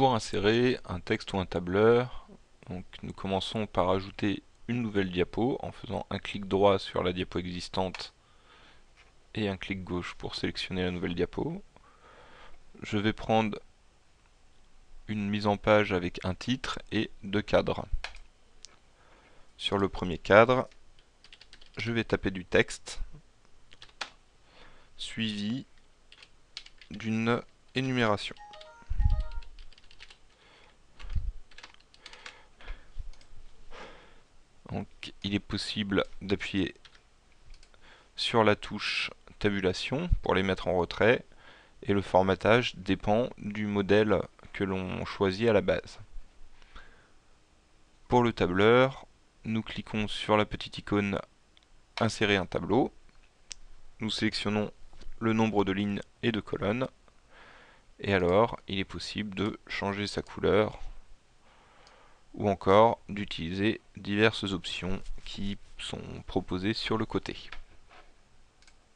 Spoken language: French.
pour insérer un texte ou un tableur, nous commençons par ajouter une nouvelle diapo en faisant un clic droit sur la diapo existante et un clic gauche pour sélectionner la nouvelle diapo. Je vais prendre une mise en page avec un titre et deux cadres. Sur le premier cadre, je vais taper du texte suivi d'une énumération. Donc il est possible d'appuyer sur la touche tabulation pour les mettre en retrait et le formatage dépend du modèle que l'on choisit à la base. Pour le tableur, nous cliquons sur la petite icône insérer un tableau. Nous sélectionnons le nombre de lignes et de colonnes. Et alors, il est possible de changer sa couleur ou encore d'utiliser diverses options qui sont proposées sur le côté.